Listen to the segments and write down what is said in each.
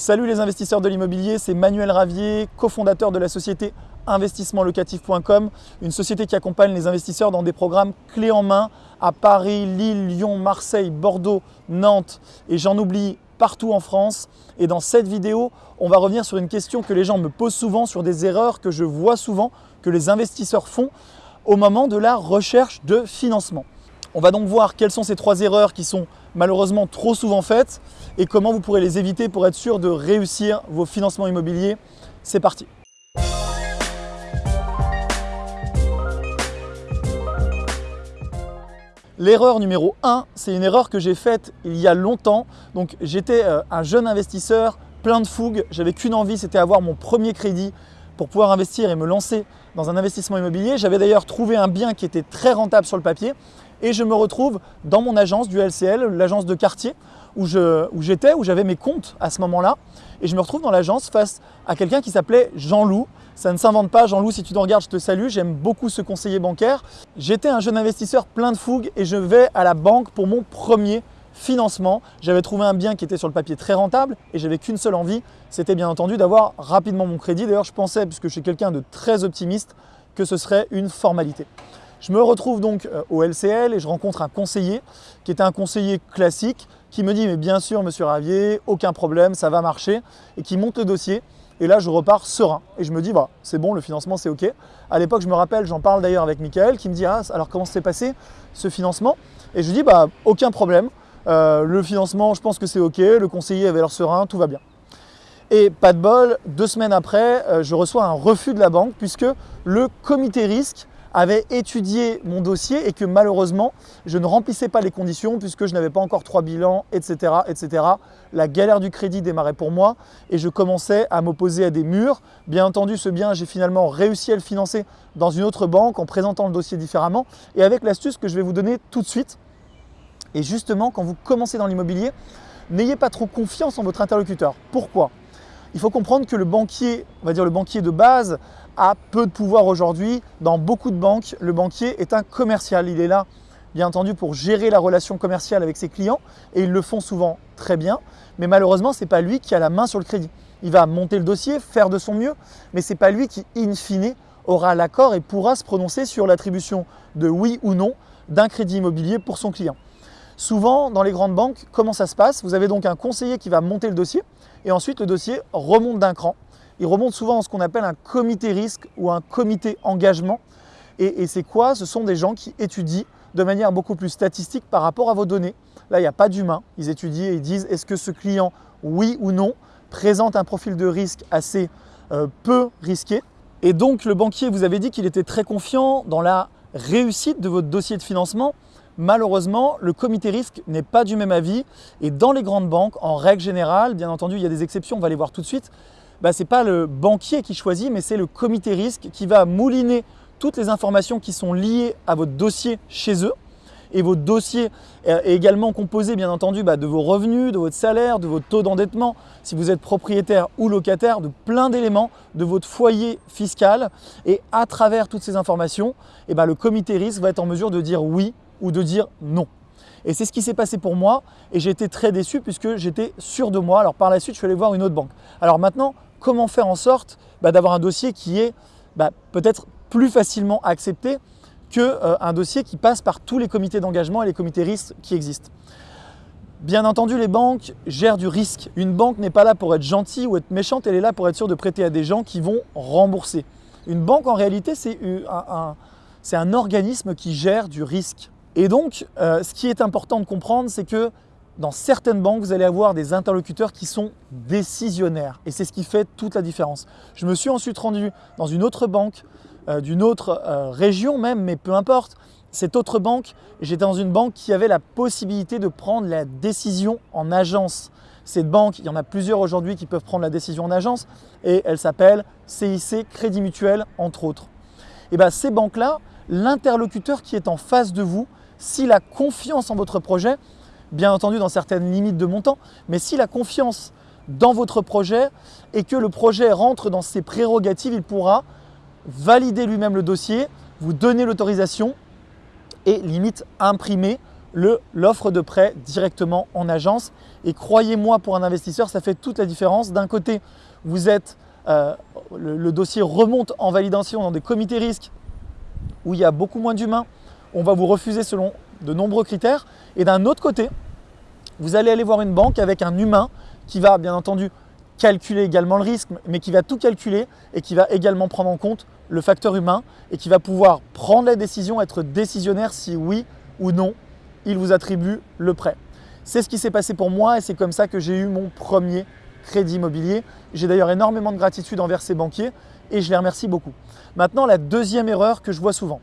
Salut les investisseurs de l'immobilier, c'est Manuel Ravier, cofondateur de la société investissementlocatif.com, une société qui accompagne les investisseurs dans des programmes clés en main à Paris, Lille, Lyon, Marseille, Bordeaux, Nantes et j'en oublie partout en France. Et dans cette vidéo, on va revenir sur une question que les gens me posent souvent, sur des erreurs que je vois souvent, que les investisseurs font au moment de la recherche de financement. On va donc voir quelles sont ces trois erreurs qui sont malheureusement trop souvent faites et comment vous pourrez les éviter pour être sûr de réussir vos financements immobiliers. C'est parti L'erreur numéro 1, c'est une erreur que j'ai faite il y a longtemps. Donc j'étais euh, un jeune investisseur plein de fougue, j'avais qu'une envie, c'était avoir mon premier crédit pour pouvoir investir et me lancer dans un investissement immobilier. J'avais d'ailleurs trouvé un bien qui était très rentable sur le papier et je me retrouve dans mon agence du LCL, l'agence de quartier où j'étais, où j'avais mes comptes à ce moment-là. Et je me retrouve dans l'agence face à quelqu'un qui s'appelait Jean-Loup. Ça ne s'invente pas, Jean-Loup, si tu te regardes, je te salue, j'aime beaucoup ce conseiller bancaire. J'étais un jeune investisseur plein de fougue et je vais à la banque pour mon premier financement. J'avais trouvé un bien qui était sur le papier très rentable et j'avais qu'une seule envie, c'était bien entendu d'avoir rapidement mon crédit. D'ailleurs, je pensais, puisque je suis quelqu'un de très optimiste, que ce serait une formalité. Je me retrouve donc euh, au LCL et je rencontre un conseiller qui était un conseiller classique qui me dit mais bien sûr monsieur Ravier, aucun problème, ça va marcher et qui monte le dossier. Et là je repars serein. Et je me dis bah c'est bon le financement c'est ok. À l'époque je me rappelle, j'en parle d'ailleurs avec Michael qui me dit ah alors comment s'est passé ce financement? Et je dis bah aucun problème, euh, le financement je pense que c'est ok, le conseiller avait l'air serein, tout va bien. Et pas de bol, deux semaines après, euh, je reçois un refus de la banque puisque le comité risque avait étudié mon dossier et que malheureusement, je ne remplissais pas les conditions puisque je n'avais pas encore trois bilans, etc., etc. La galère du crédit démarrait pour moi et je commençais à m'opposer à des murs. Bien entendu, ce bien, j'ai finalement réussi à le financer dans une autre banque en présentant le dossier différemment et avec l'astuce que je vais vous donner tout de suite. Et justement, quand vous commencez dans l'immobilier, n'ayez pas trop confiance en votre interlocuteur. Pourquoi? Il faut comprendre que le banquier, on va dire le banquier de base, a peu de pouvoir aujourd'hui. Dans beaucoup de banques, le banquier est un commercial. Il est là, bien entendu, pour gérer la relation commerciale avec ses clients et ils le font souvent très bien. Mais malheureusement, ce n'est pas lui qui a la main sur le crédit. Il va monter le dossier, faire de son mieux, mais ce n'est pas lui qui, in fine, aura l'accord et pourra se prononcer sur l'attribution de oui ou non d'un crédit immobilier pour son client. Souvent, dans les grandes banques, comment ça se passe? Vous avez donc un conseiller qui va monter le dossier et ensuite le dossier remonte d'un cran il remonte souvent en ce qu'on appelle un comité risque ou un comité engagement. Et, c'est quoi? Ce sont des gens qui étudient de manière beaucoup plus statistique par rapport à vos données. Là, il n'y a pas d'humain. Ils étudient et ils disent est-ce que ce client, oui ou non, présente un profil de risque assez euh, peu risqué? Et donc, le banquier vous avait dit qu'il était très confiant dans la réussite de votre dossier de financement. Malheureusement, le comité risque n'est pas du même avis. Et dans les grandes banques, en règle générale, bien entendu, il y a des exceptions, on va les voir tout de suite, bah, ce n'est pas le banquier qui choisit, mais c'est le comité risque qui va mouliner toutes les informations qui sont liées à votre dossier chez eux. Et votre dossier est également composé, bien entendu, bah, de vos revenus, de votre salaire, de votre taux d'endettement, si vous êtes propriétaire ou locataire, de plein d'éléments, de votre foyer fiscal. Et à travers toutes ces informations, eh bah, le comité risque va être en mesure de dire oui ou de dire non. Et c'est ce qui s'est passé pour moi et j'ai été très déçu puisque j'étais sûr de moi. Alors par la suite, je suis allé voir une autre banque. Alors maintenant, comment faire en sorte bah, d'avoir un dossier qui est bah, peut-être plus facilement accepté qu'un euh, dossier qui passe par tous les comités d'engagement et les comités risques qui existent. Bien entendu, les banques gèrent du risque. Une banque n'est pas là pour être gentille ou être méchante, elle est là pour être sûre de prêter à des gens qui vont rembourser. Une banque, en réalité, c'est un, organisme qui gère du risque. Et donc, euh, ce qui est important de comprendre, c'est que dans certaines banques, vous allez avoir des interlocuteurs qui sont décisionnaires. Et c'est ce qui fait toute la différence. Je me suis ensuite rendu dans une autre banque, euh, d'une autre euh, région même, mais peu importe. Cette autre banque, j'étais dans une banque qui avait la possibilité de prendre la décision en agence. Cette banque, il y en a plusieurs aujourd'hui qui peuvent prendre la décision en agence et elle s'appelle CIC Crédit Mutuel, entre autres. Et bien ces banques-là, l'interlocuteur qui est en face de vous, s'il a confiance en votre projet, bien entendu dans certaines limites de montant, mais s'il a confiance dans votre projet et que le projet rentre dans ses prérogatives, il pourra valider lui-même le dossier, vous donner l'autorisation et limite imprimer l'offre de prêt directement en agence. Et croyez-moi, pour un investisseur, ça fait toute la différence. D'un côté, vous êtes, euh, le, dossier remonte en validation dans des comités risques où il y a beaucoup moins d'humains. On va vous refuser selon de nombreux critères. Et d'un autre côté, vous allez aller voir une banque avec un humain qui va bien entendu calculer également le risque, mais qui va tout calculer et qui va également prendre en compte le facteur humain et qui va pouvoir prendre la décision, être décisionnaire si oui ou non il vous attribue le prêt. C'est ce qui s'est passé pour moi et c'est comme ça que j'ai eu mon premier crédit immobilier. J'ai d'ailleurs énormément de gratitude envers ces banquiers et je les remercie beaucoup. Maintenant, la deuxième erreur que je vois souvent.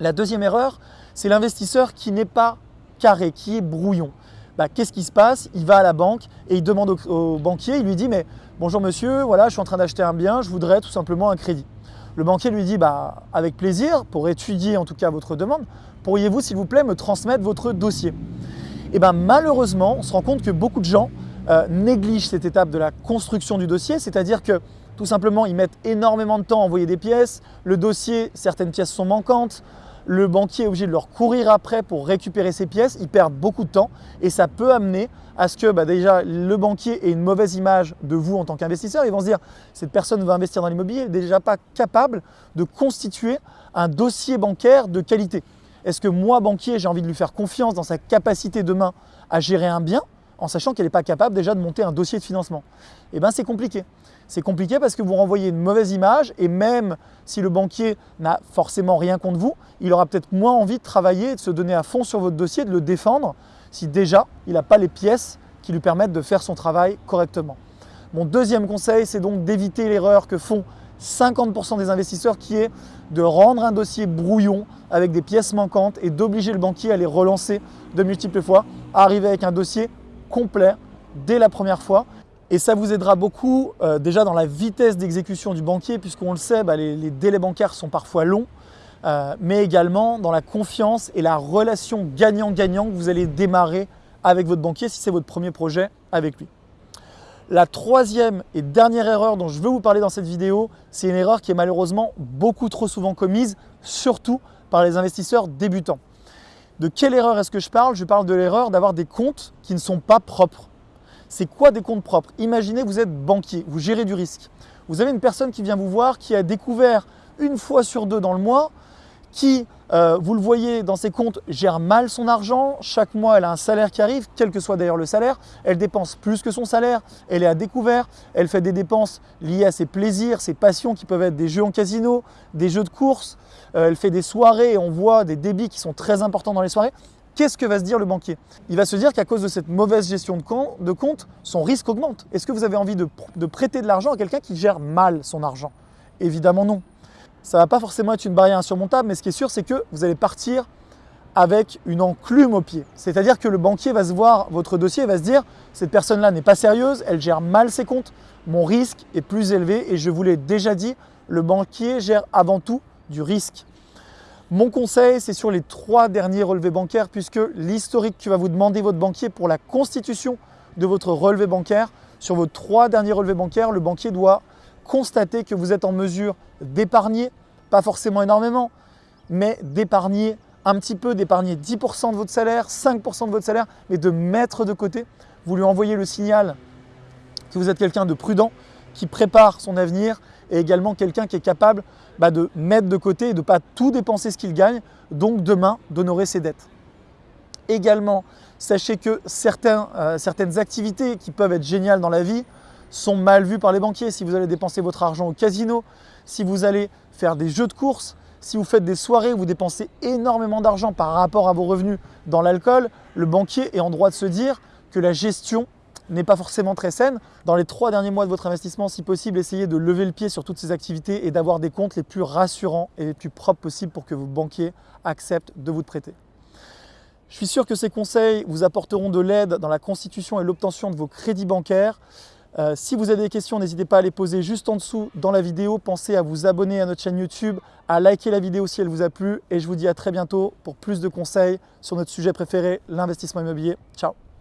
La deuxième erreur, c'est l'investisseur qui n'est pas carré, qui est brouillon. Bah, qu'est-ce qui se passe? Il va à la banque et il demande au, banquier, il lui dit mais bonjour monsieur, voilà, je suis en train d'acheter un bien, je voudrais tout simplement un crédit. Le banquier lui dit bah, avec plaisir, pour étudier en tout cas votre demande, pourriez-vous s'il vous plaît me transmettre votre dossier? Et bien malheureusement, on se rend compte que beaucoup de gens euh, négligent cette étape de la construction du dossier, c'est-à-dire que tout simplement ils mettent énormément de temps à envoyer des pièces, le dossier, certaines pièces sont manquantes, le banquier est obligé de leur courir après pour récupérer ces pièces, ils perdent beaucoup de temps et ça peut amener à ce que bah, déjà le banquier ait une mauvaise image de vous en tant qu'investisseur. Ils vont se dire cette personne va investir dans l'immobilier, elle n'est déjà pas capable de constituer un dossier bancaire de qualité. Est-ce que moi, banquier, j'ai envie de lui faire confiance dans sa capacité demain à gérer un bien en sachant qu'elle n'est pas capable déjà de monter un dossier de financement Eh bien, c'est compliqué. C'est compliqué parce que vous renvoyez une mauvaise image et même si le banquier n'a forcément rien contre vous, il aura peut-être moins envie de travailler de se donner à fond sur votre dossier, de le défendre si déjà il n'a pas les pièces qui lui permettent de faire son travail correctement. Mon deuxième conseil, c'est donc d'éviter l'erreur que font 50% des investisseurs qui est de rendre un dossier brouillon avec des pièces manquantes et d'obliger le banquier à les relancer de multiples fois, arriver avec un dossier complet dès la première fois et ça vous aidera beaucoup euh, déjà dans la vitesse d'exécution du banquier, puisqu'on le sait, bah, les, délais bancaires sont parfois longs, euh, mais également dans la confiance et la relation gagnant-gagnant que vous allez démarrer avec votre banquier si c'est votre premier projet avec lui. La troisième et dernière erreur dont je veux vous parler dans cette vidéo, c'est une erreur qui est malheureusement beaucoup trop souvent commise, surtout par les investisseurs débutants. De quelle erreur est-ce que je parle? Je parle de l'erreur d'avoir des comptes qui ne sont pas propres. C'est quoi des comptes propres? Imaginez vous êtes banquier, vous gérez du risque. Vous avez une personne qui vient vous voir, qui a découvert une fois sur deux dans le mois, qui, euh, vous le voyez dans ses comptes, gère mal son argent. Chaque mois, elle a un salaire qui arrive, quel que soit d'ailleurs le salaire. Elle dépense plus que son salaire, elle est à découvert, elle fait des dépenses liées à ses plaisirs, ses passions qui peuvent être des jeux en casino, des jeux de course. Euh, elle fait des soirées et on voit des débits qui sont très importants dans les soirées qu'est-ce que va se dire le banquier? Il va se dire qu'à cause de cette mauvaise gestion de compte, son risque augmente. Est-ce que vous avez envie de, prêter de l'argent à quelqu'un qui gère mal son argent? Évidemment non. Ça ne va pas forcément être une barrière insurmontable, mais ce qui est sûr, c'est que vous allez partir avec une enclume au pied. C'est-à-dire que le banquier va se voir votre dossier et va se dire cette personne-là n'est pas sérieuse, elle gère mal ses comptes, mon risque est plus élevé et je vous l'ai déjà dit, le banquier gère avant tout du risque. Mon conseil, c'est sur les trois derniers relevés bancaires puisque l'historique que va vous demander votre banquier pour la constitution de votre relevé bancaire, sur vos trois derniers relevés bancaires, le banquier doit constater que vous êtes en mesure d'épargner, pas forcément énormément, mais d'épargner un petit peu, d'épargner 10% de votre salaire, 5% de votre salaire, mais de mettre de côté. Vous lui envoyez le signal que vous êtes quelqu'un de prudent, qui prépare son avenir et également quelqu'un qui est capable bah, de mettre de côté et de ne pas tout dépenser ce qu'il gagne, donc demain d'honorer ses dettes. Également, sachez que euh, certaines activités qui peuvent être géniales dans la vie sont mal vues par les banquiers. Si vous allez dépenser votre argent au casino, si vous allez faire des jeux de course, si vous faites des soirées vous dépensez énormément d'argent par rapport à vos revenus dans l'alcool, le banquier est en droit de se dire que la gestion n'est pas forcément très saine. Dans les trois derniers mois de votre investissement, si possible, essayez de lever le pied sur toutes ces activités et d'avoir des comptes les plus rassurants et les plus propres possibles pour que vos banquiers acceptent de vous prêter. Je suis sûr que ces conseils vous apporteront de l'aide dans la constitution et l'obtention de vos crédits bancaires. Euh, si vous avez des questions, n'hésitez pas à les poser juste en dessous dans la vidéo. Pensez à vous abonner à notre chaîne YouTube, à liker la vidéo si elle vous a plu et je vous dis à très bientôt pour plus de conseils sur notre sujet préféré, l'investissement immobilier. Ciao